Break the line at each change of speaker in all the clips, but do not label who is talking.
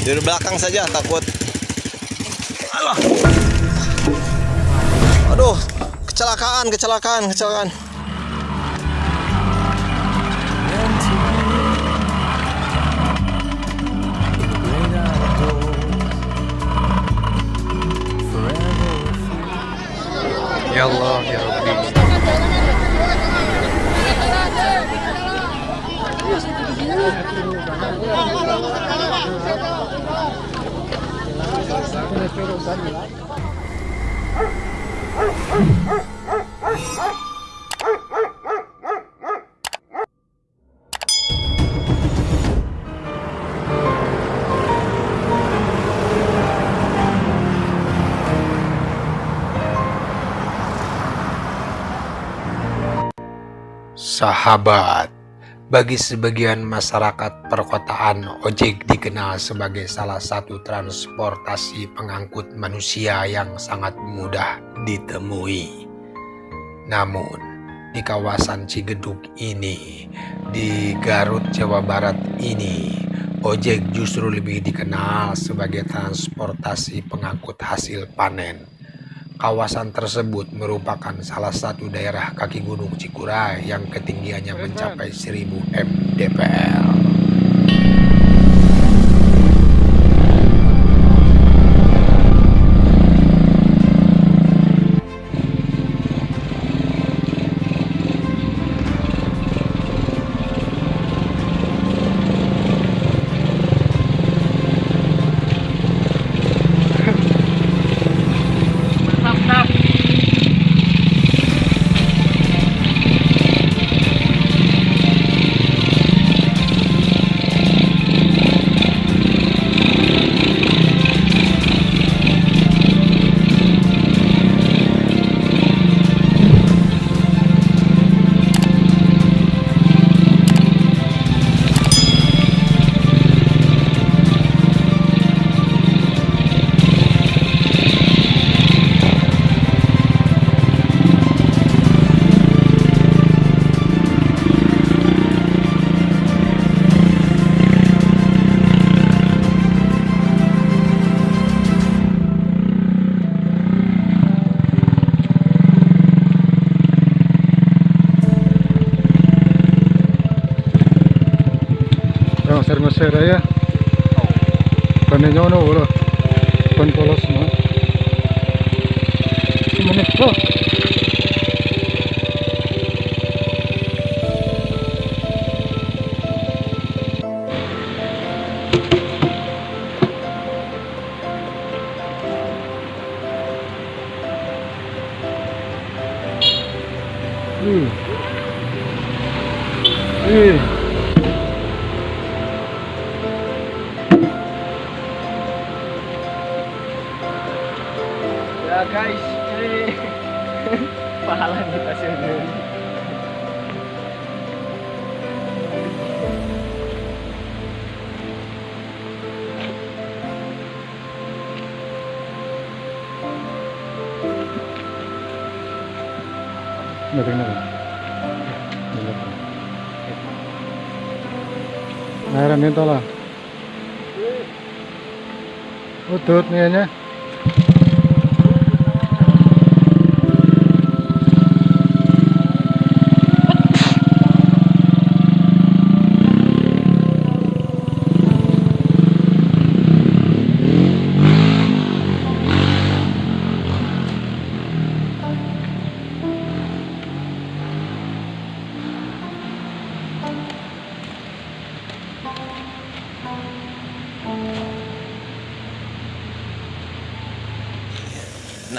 Di belakang saja takut. Alah. Aduh, kecelakaan, kecelakaan, kecelakaan.
Ya Allah, ya Rabbi. Sahabat, bagi sebagian masyarakat perkotaan, ojek dikenal sebagai salah satu transportasi pengangkut manusia yang sangat mudah ditemui. Namun, di kawasan Cigeduk ini, di Garut, Jawa Barat ini, ojek justru lebih dikenal sebagai transportasi pengangkut hasil panen. Kawasan tersebut merupakan salah satu daerah kaki gunung Cikuray yang ketinggiannya mencapai 1000 mdpl.
Ser-ser ya. Kanina ano wala. Pan polos.
Stasiun ini.
Meron din lah. Utut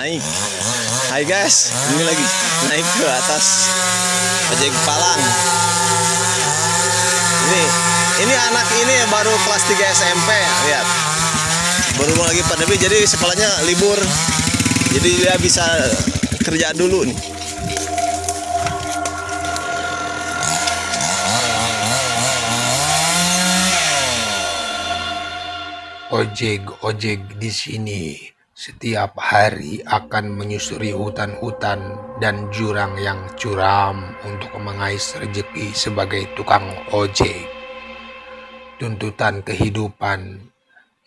naik. Hai guys, ini lagi naik ke atas ojek Palang. Ini ini anak ini baru kelas 3 SMP, lihat. Baru lagi pandemi jadi sekolahnya libur. Jadi dia bisa kerja dulu nih.
Ojek-ojek di sini setiap hari akan menyusuri hutan-hutan dan jurang yang curam untuk mengais rezeki sebagai tukang ojek. Tuntutan kehidupan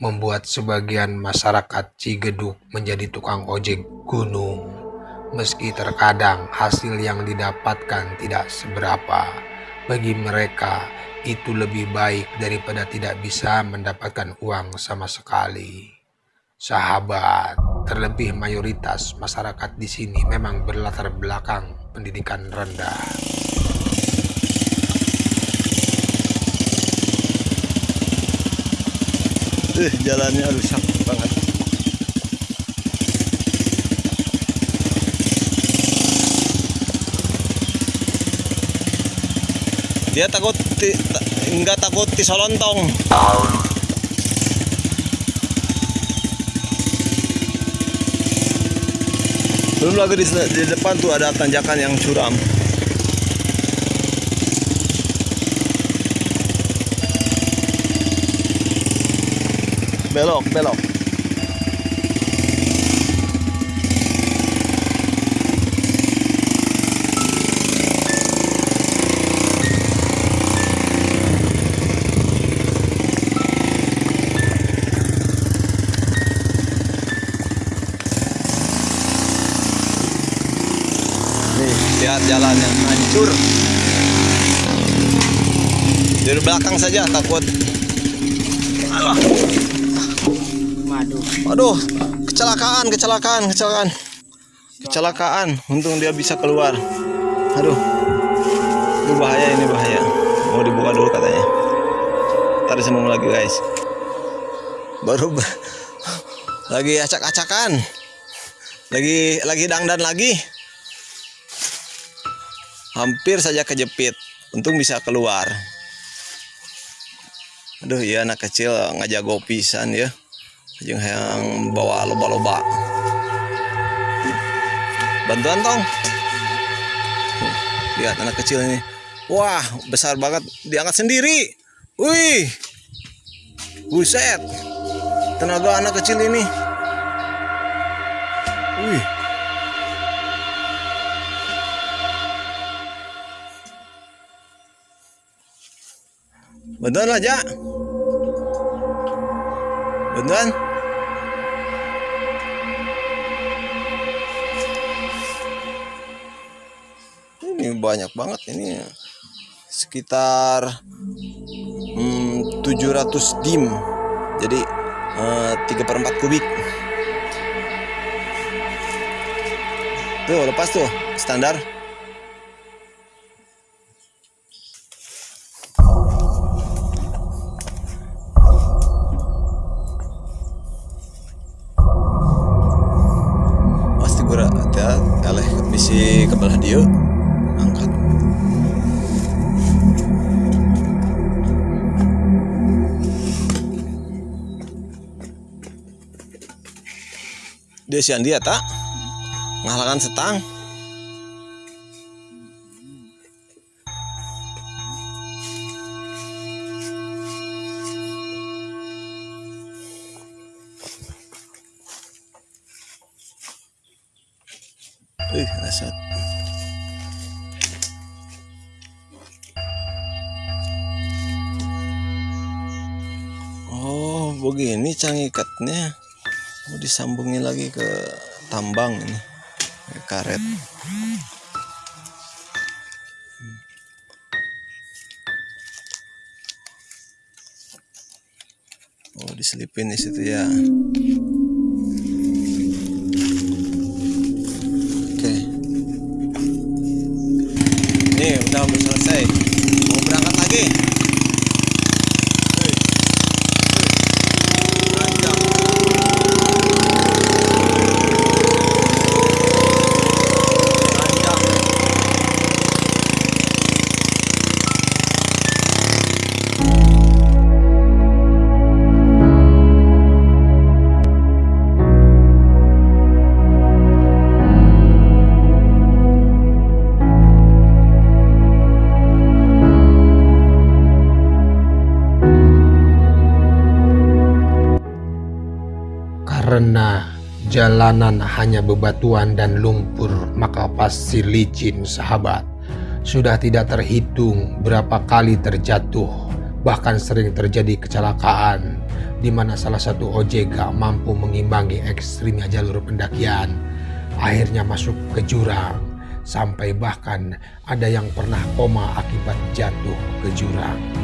membuat sebagian masyarakat Cigeduk menjadi tukang ojek gunung. Meski terkadang hasil yang didapatkan tidak seberapa, bagi mereka itu lebih baik daripada tidak bisa mendapatkan uang sama sekali. Sahabat, terlebih mayoritas masyarakat di sini memang berlatar belakang pendidikan rendah.
Eh, jalannya rusak banget. Dia takut nggak takut disolontong. Belum lagi di, di depan tuh ada tanjakan yang curam. Belok, belok. Lihat jalannya hancur. Dari belakang saja takut. Alah.
Madu.
Aduh, kecelakaan, kecelakaan, kecelakaan. Kecelakaan, untung dia bisa keluar. Aduh. Itu bahaya ini bahaya. Mau dibuka dulu katanya. Ntar disambung lagi guys. Baru ba- lagi acak-acakan. Lagi lagi dangdan lagi. Hampir saja kejepit. Untung bisa keluar. Aduh, ya anak kecil ngajago pisan ya. Yang bawa loba-loba. Bantuan tong. Lihat anak kecil ini. Wah besar banget. Diangkat sendiri. Wih. Buset. Tenaga anak kecil ini. Wih bantuan aja bantuan ini banyak banget ini sekitar hmm, 700 dim. Jadi eh, 3 per 4 kubik. Tuh lepas tuh standar dia sian dia tak ngalahkan setang Ih, rasat. Oh, begini cangikatnya. Mau disambungin lagi ke tambang ini. Ke karet. Oh, diselipin di situ ya. Oke. Nih, udah udah selesai.
Karena jalanan hanya bebatuan dan lumpur, maka pasir licin sahabat. Sudah tidak terhitung berapa kali terjatuh, Bahkan sering terjadi kecelakaan di mana salah satu gak mampu mengimbangi ekstrimnya jalur pendakian. Akhirnya masuk ke jurang. Sampai bahkan ada yang pernah koma akibat jatuh ke jurang.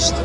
Ya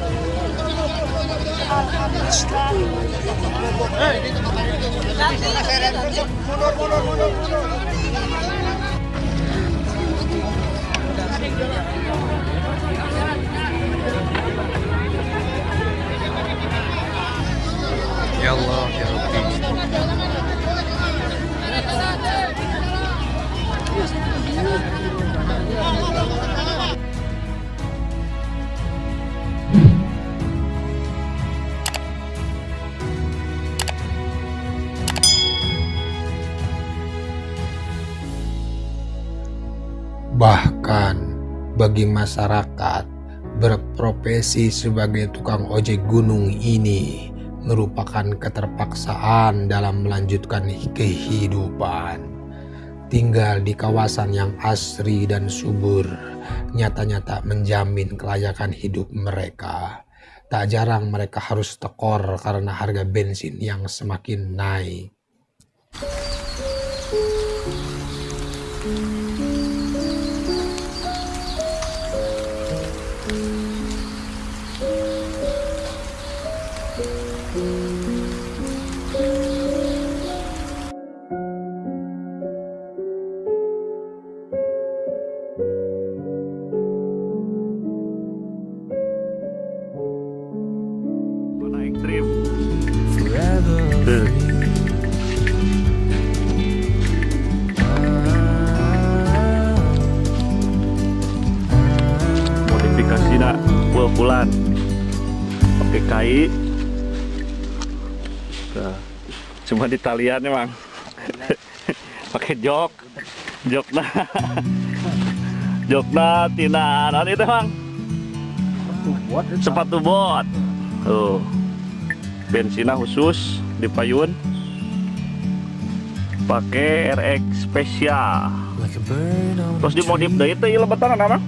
bagi masyarakat berprofesi sebagai tukang ojek gunung ini merupakan keterpaksaan dalam melanjutkan kehidupan. Tinggal di kawasan yang asri dan subur, nyata-nyata menjamin kelayakan hidup mereka. Tak jarang mereka harus tekor karena harga bensin yang semakin naik.
Modifikasi nak pul-pulan. Pakai kai. Tuh. Cuma di talian emang. Pakai jok. Jok nah. Jok nah tina nah itu bang. Sepatu bot. Tuh. Bensinnya khusus di payun. Pakai RX spesial. Terus dimodif deh itu ya lebetan apa?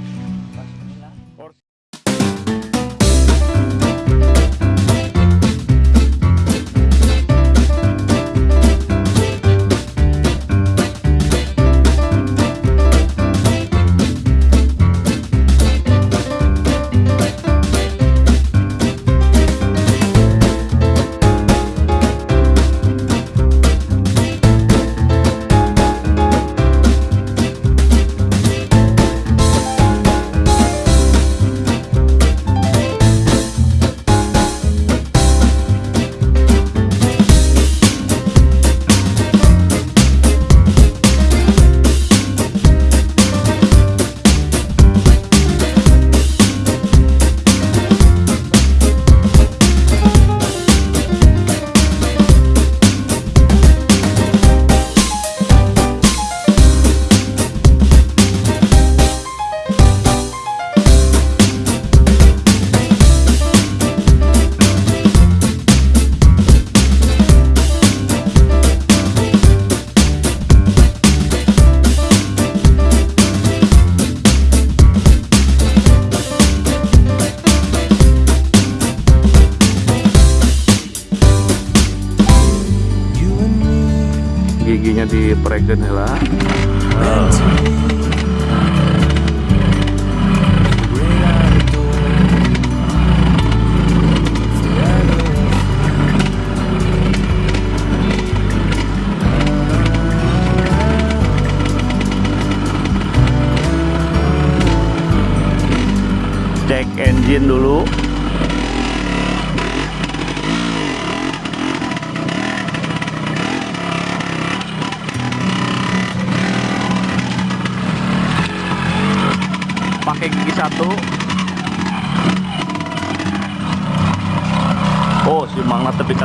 Diperegen lah. Cek engine dulu. Pakai gigi satu. Oh, si Mangna tapi